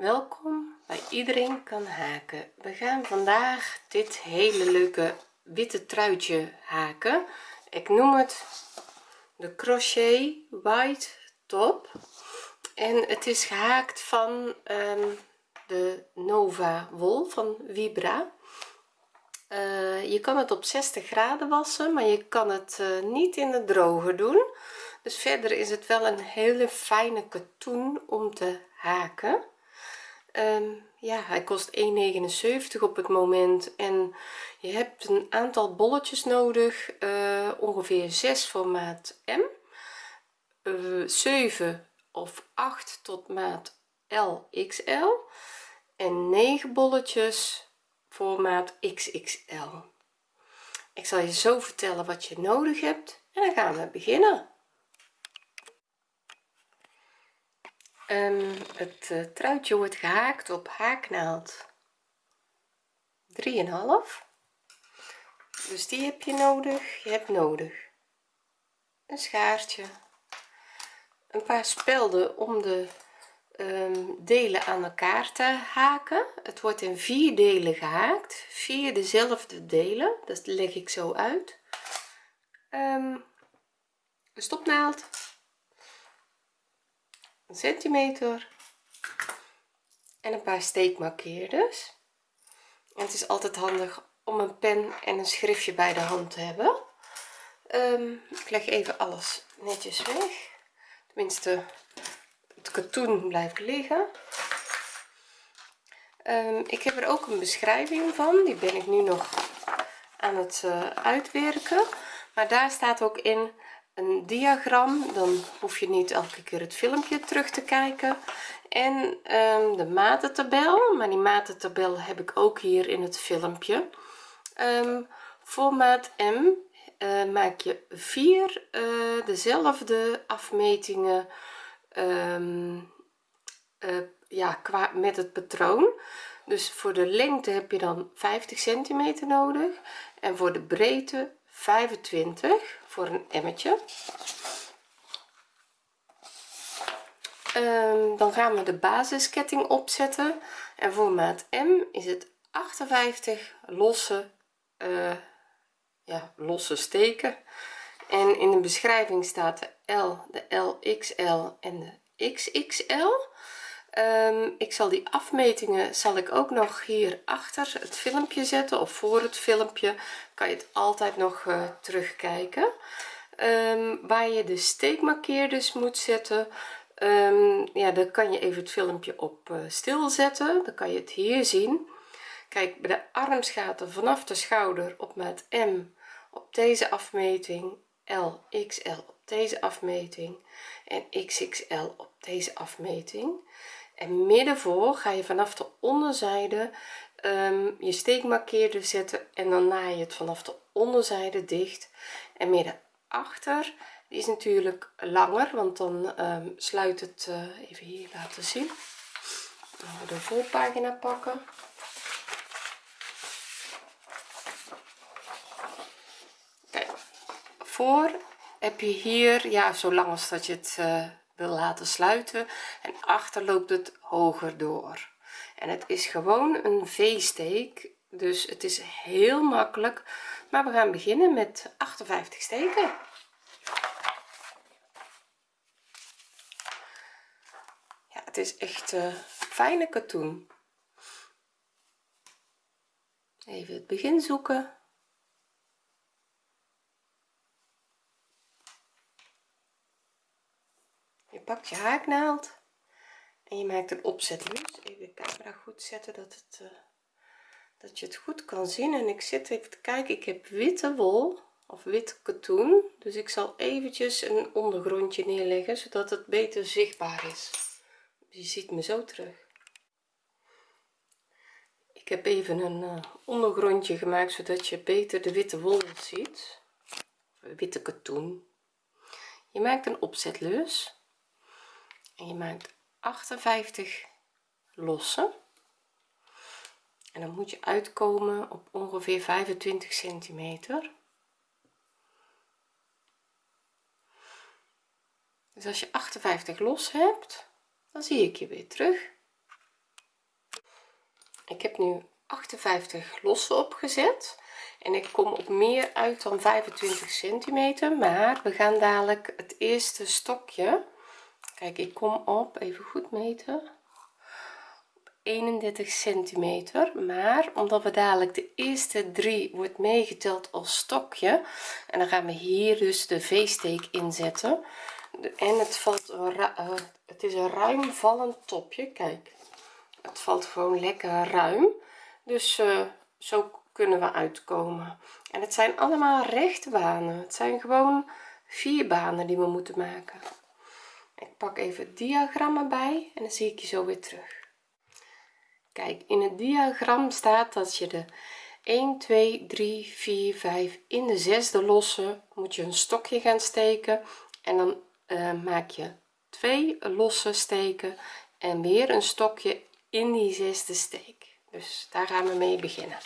welkom bij iedereen kan haken. We gaan vandaag dit hele leuke witte truitje haken. Ik noem het de crochet white top. En het is gehaakt van um, de nova wol van vibra. Uh, je kan het op 60 graden wassen maar je kan het uh, niet in de droger doen. Dus verder is het wel een hele fijne katoen om te haken um, ja hij kost 1,79 op het moment en je hebt een aantal bolletjes nodig uh, ongeveer 6 voor maat m uh, 7 of 8 tot maat LXL en 9 bolletjes voor maat XXL ik zal je zo vertellen wat je nodig hebt en dan gaan we beginnen um, het uh, truitje wordt gehaakt op haaknaald 3,5 dus die heb je nodig. Je hebt nodig een schaartje een paar spelden om de um, delen aan elkaar te haken. Het wordt in vier delen gehaakt. Vier dezelfde delen. Dat leg ik zo uit. Um, een stopnaald een centimeter. En een paar steekmarkeerders. En het is altijd handig om een pen en een schriftje bij de hand te hebben. Um, ik leg even alles netjes weg. Tenminste het katoen blijft liggen. Um, ik heb er ook een beschrijving van. Die ben ik nu nog aan het uh, uitwerken. Maar daar staat ook in een diagram dan hoef je niet elke keer het filmpje terug te kijken. En um, de matentabel maar die matentabel heb ik ook hier in het filmpje. Um, voor maat m uh, maak je vier uh, dezelfde afmetingen um, uh, ja qua met het patroon. Dus voor de lengte heb je dan 50 centimeter nodig en voor de breedte 25 voor een emmetje um, dan gaan we de basisketting opzetten. En voor maat m is het 58 losse uh, ja losse steken. En in de beschrijving staat de L de LXL en de XXL ehm, ik zal die afmetingen zal ik ook nog hier achter het filmpje zetten of voor het filmpje kan je het altijd nog uh, terugkijken. Um, waar je de steekmarkeerders moet zetten um, ja dan kan je even het filmpje op uh, stil zetten dan kan je het hier zien. Kijk bij de armsgaten vanaf de schouder op maat m op deze afmeting l xl op deze afmeting en xxl op deze afmeting en midden voor ga je vanaf de onderzijde um, je steekmarkeerder zetten en dan naai je het vanaf de onderzijde dicht. En midden achter die is natuurlijk langer want dan um, sluit het uh, even hier laten zien. De voorpagina pakken. Voor heb je hier ja zolang als dat je het uh, wil laten sluiten en achter loopt het hoger door. En het is gewoon een v-steek dus het is heel makkelijk. Maar we gaan beginnen met 58 steken. Ja het is echt uh, fijne katoen. Even het begin zoeken pakt je haaknaald en je maakt een opzetlus even de camera goed zetten dat het uh, dat je het goed kan zien. En ik zit even te kijken. Ik heb witte wol of wit katoen. Dus ik zal eventjes een ondergrondje neerleggen zodat het beter zichtbaar is. Je ziet me zo terug. Ik heb even een uh, ondergrondje gemaakt zodat je beter de witte wol ziet. Witte katoen. Je maakt een opzetlus en je maakt 58 losse en dan moet je uitkomen op ongeveer 25 centimeter. Dus als je 58 los hebt dan zie ik je weer terug. Ik heb nu 58 lossen opgezet. En ik kom op meer uit dan 25 centimeter. Maar we gaan dadelijk het eerste stokje kijk ik kom op even goed meten 31 centimeter. Maar omdat we dadelijk de eerste drie wordt meegeteld als stokje en dan gaan we hier dus de v-steek inzetten. En het valt uh, het is een ruim vallend topje kijk. Het valt gewoon lekker ruim. Dus uh, zo kunnen we uitkomen. En het zijn allemaal rechte banen. Het zijn gewoon vier banen die we moeten maken ik pak even het diagram erbij en dan zie ik je zo weer terug. Kijk in het diagram staat dat je de 1 2 3 4 5 in de zesde losse moet je een stokje gaan steken en dan uh, maak je twee losse steken en weer een stokje in die zesde steek. Dus daar gaan we mee beginnen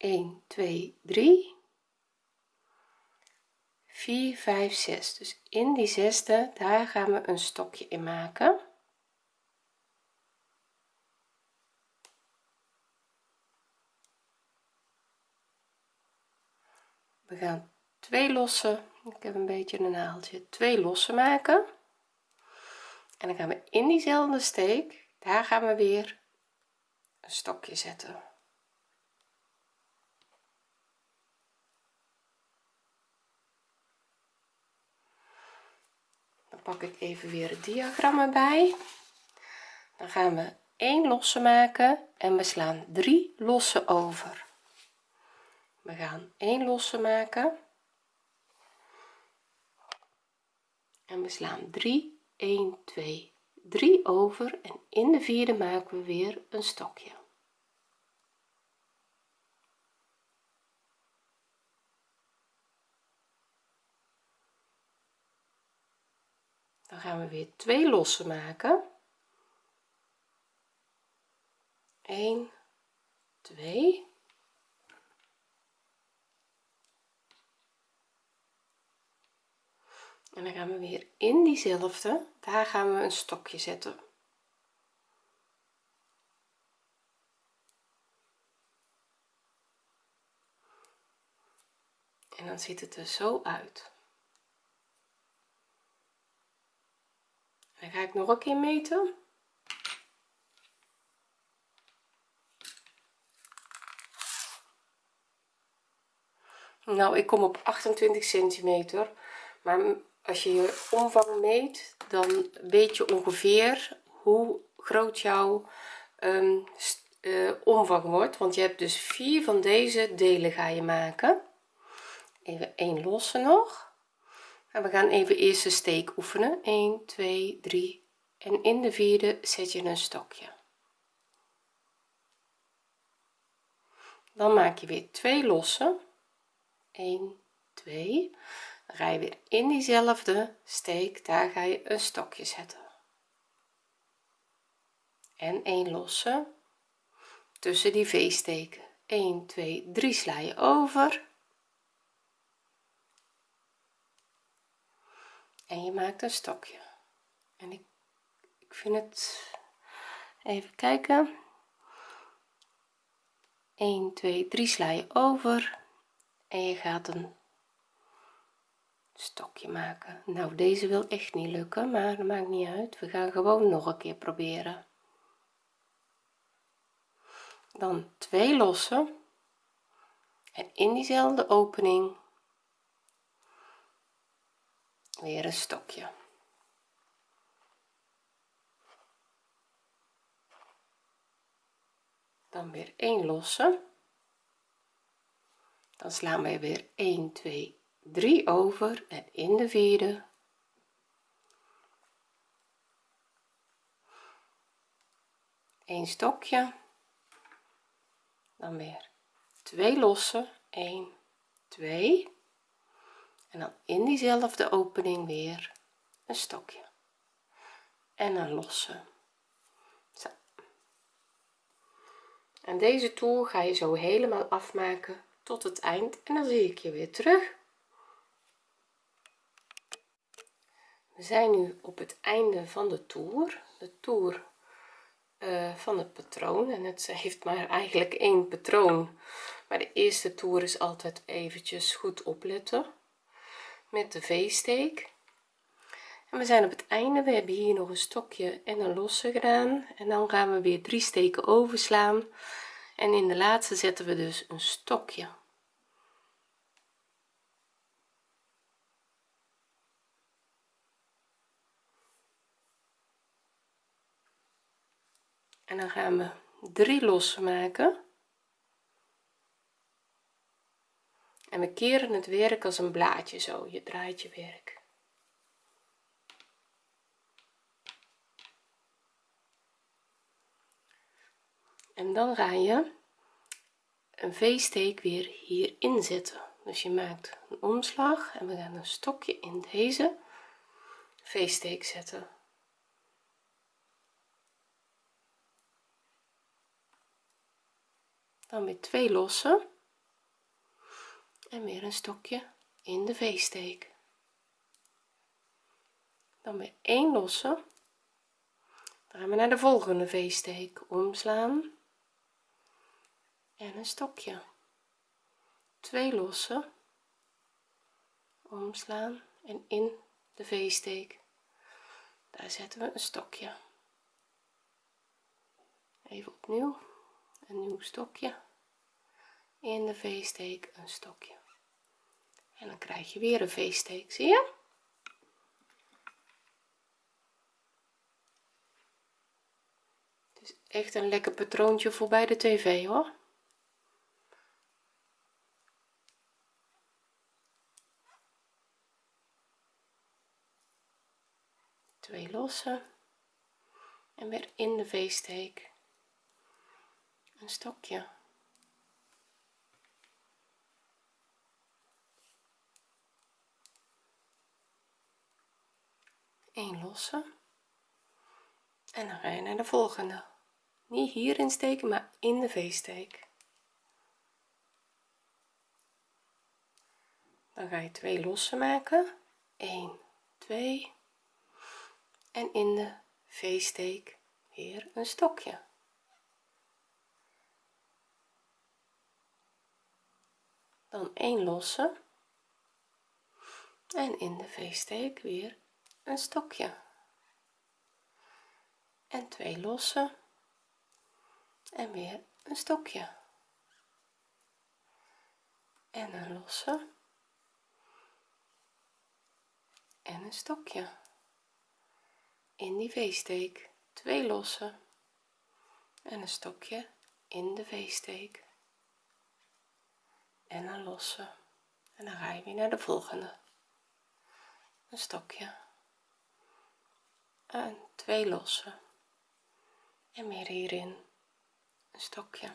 1 2 3 4 5 6 dus in die zesde daar gaan we een stokje in maken. We gaan twee losse ik heb een beetje een naaldje twee losse maken. En dan gaan we in diezelfde steek daar gaan we weer een stokje zetten pak ik even weer het diagram erbij dan gaan we 1 losse maken en we slaan 3 losse over. We gaan 1 losse maken. En we slaan 3 1 2 3 over. En in de vierde maken we weer een stokje dan gaan we weer twee losse maken. 1 2 en dan gaan we weer in diezelfde. Daar gaan we een stokje zetten. En dan ziet het er zo uit dan ga ik nog een keer meten? Nou ik kom op 28 centimeter. Maar als je je omvang meet dan weet je ongeveer hoe groot jouw um, uh, omvang wordt. Want je hebt dus vier van deze delen ga je maken. Even een losse nog en we gaan even eerst de steek oefenen. 1 2 3 en in de vierde zet je een stokje. Dan maak je weer twee losse. 1 2 dan ga je weer in diezelfde steek. Daar ga je een stokje zetten. En 1 losse. Tussen die v-steken. 1 2 3 sla je over en je maakt een stokje. En ik, ik vind het even kijken. 1 2 3 sla je over. En je gaat een stokje maken. Nou deze wil echt niet lukken maar dat maakt niet uit. We gaan gewoon nog een keer proberen. Dan twee lossen. En in diezelfde opening weer een stokje. Dan weer 1 losse. Dan slaan wij weer 1 2 3 over en in de vierde. Een stokje. Dan weer 2 losse 1 2 en dan in diezelfde opening weer een stokje. En een losse. Zo. en deze toer ga je zo helemaal afmaken tot het eind en dan zie ik je weer terug. We zijn nu op het einde van de toer de toer uh, van het patroon. En het heeft maar eigenlijk één patroon maar de eerste toer is altijd eventjes goed opletten met de v-steek en we zijn op het einde. We hebben hier nog een stokje en een losse gedaan. En dan gaan we weer drie steken overslaan. En in de laatste zetten we dus een stokje. En dan gaan we drie lossen maken en we keren het werk als een blaadje zo je draait je werk. En dan ga je een v-steek weer hier inzetten dus je maakt een omslag en we gaan een stokje in deze v-steek zetten. Dan weer twee lossen en weer een stokje in de v-steek dan weer één losse. Dan gaan we naar de volgende v-steek omslaan. En een stokje. Twee lossen. Omslaan en in de v-steek daar zetten we een stokje. Even opnieuw. Een nieuw stokje. In de v-steek een stokje en dan krijg je weer een v-steek zie je? Het is echt een lekker patroontje voor bij de tv hoor. Twee lossen. En weer in de v-steek een stokje een losse. En dan ga je naar de volgende. Niet hierin steken maar in de v-steek. Dan ga je twee lossen maken. 1 2 en in de v-steek weer een stokje. Dan 1 losse. En in de v-steek weer een stokje. En twee losse. En weer een stokje. En een losse. En een stokje. In die v-steek twee losse. En een stokje in de v-steek en een losse. En dan ga je weer naar de volgende. Een stokje en twee losse. En weer hierin. Een stokje.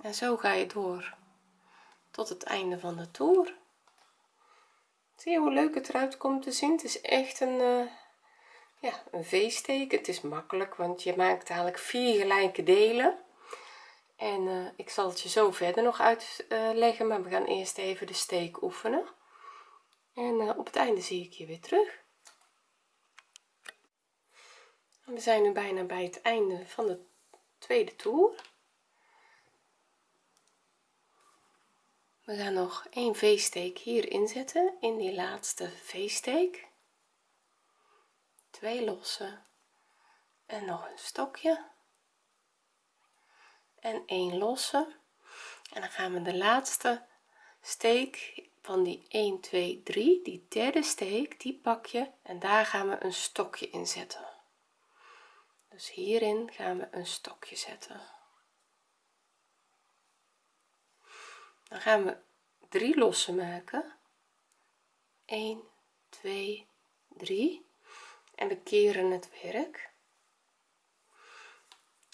En zo ga je door tot het einde van de toer. Zie je hoe leuk het eruit komt te zien? Het is echt een uh, ja een v-steek het is makkelijk want je maakt eigenlijk vier gelijke delen. En uh, ik zal het je zo verder nog uitleggen maar we gaan eerst even de steek oefenen. En uh, op het einde zie ik je weer terug we zijn nu bijna bij het einde van de tweede toer. We gaan nog een v-steek hier inzetten in die laatste v-steek twee losse en nog een stokje. En een losse. En dan gaan we de laatste steek van die 1 2 3 die derde steek die pak je. En daar gaan we een stokje in zetten dus hierin gaan we een stokje zetten. Dan gaan we drie lossen maken. 1 2 3 en we keren het werk.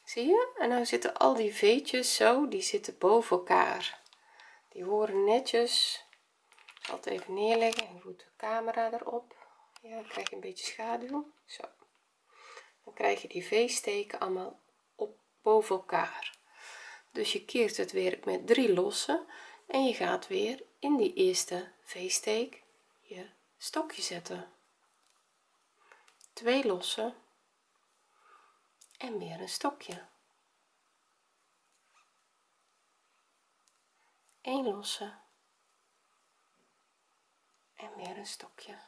Zie je? En nou zitten al die veetjes zo die zitten boven elkaar. Die horen netjes. Ik zal het even neerleggen en voet de camera erop. Ja dan krijg een beetje schaduw. Zo krijg je die v-steken allemaal op boven elkaar. Dus je keert het werk met drie lossen en je gaat weer in die eerste v-steek je stokje zetten. 2 lossen en weer een stokje. 1 losse en weer een stokje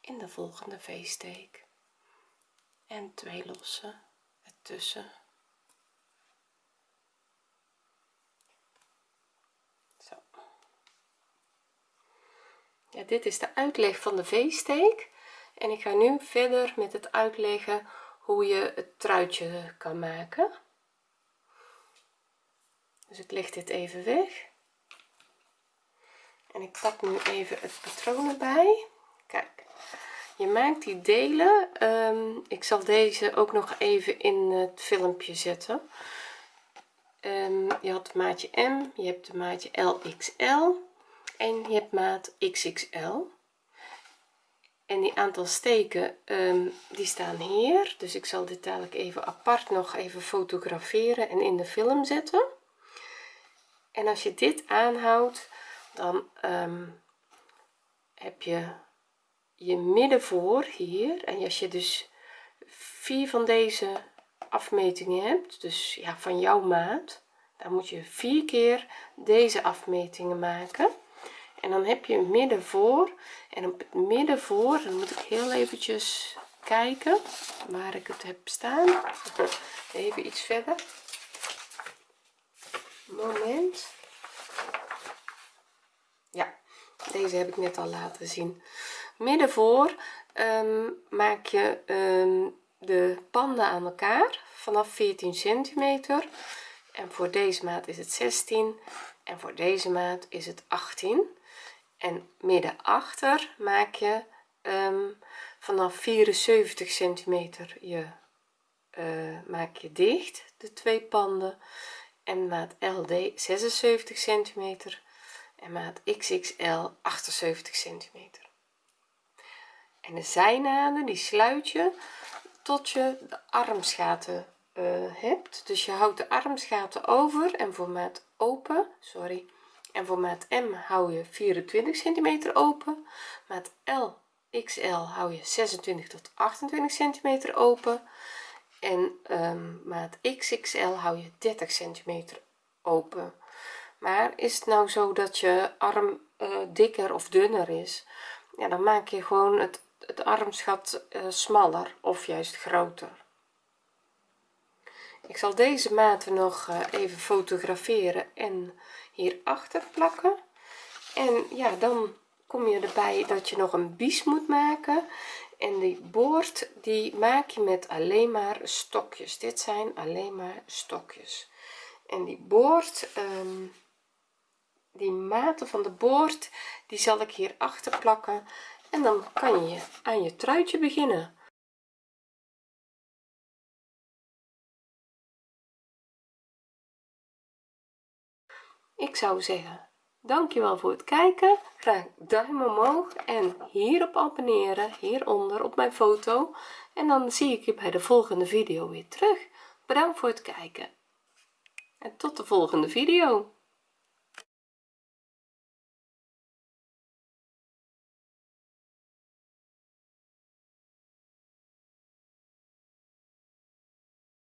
in de volgende v-steek en 2 losse ertussen zo. Ja dit is de uitleg van de v-steek en ik ga nu verder met het uitleggen hoe je het truitje kan maken. Dus ik leg dit even weg. En ik pak nu even het patroon erbij je maakt die delen. Um, ik zal deze ook nog even in het filmpje zetten. Um, je had maatje m je hebt de maatje lxl en je hebt maat xxl en die aantal steken um, die staan hier. Dus ik zal dit dadelijk even apart nog even fotograferen en in de film zetten. En als je dit aanhoudt dan heb je je midden voor hier en als je dus vier van deze afmetingen hebt dus ja van jouw maat dan moet je vier keer deze afmetingen maken. En dan heb je een midden voor en op het midden voor dan moet ik heel eventjes kijken waar ik het heb staan. Even iets verder. Moment. Ja deze heb ik net al laten zien midden voor um, maak je um, de panden aan elkaar vanaf 14 centimeter. En voor deze maat is het 16 en voor deze maat is het 18 en midden achter maak je um, vanaf 74 centimeter je uh, maak je dicht de twee panden. En maat LD 76 centimeter en maat XXL 78 centimeter en de zijnaden die sluit je tot je de armsgaten uh, hebt. Dus je houdt de armsgaten over en voor maat open sorry. En voor maat M hou je 24 centimeter open. Maat L XL hou je 26 tot 28 centimeter open. En um, maat XXL hou je 30 centimeter open. Maar is het nou zo dat je arm uh, dikker of dunner is ja dan maak je gewoon het, het armsgat uh, smaller of juist groter. Ik zal deze maten nog uh, even fotograferen en hierachter plakken. En ja dan kom je erbij dat je nog een bies moet maken. En die boord die maak je met alleen maar stokjes. Dit zijn alleen maar stokjes. En die boord um, die maten van de boord die zal ik hier achter plakken en dan kan je aan je truitje beginnen. Ik zou zeggen dankjewel voor het kijken. Graag duim omhoog en hierop abonneren hieronder op mijn foto. En dan zie ik je bij de volgende video weer terug. Bedankt voor het kijken. En tot de volgende video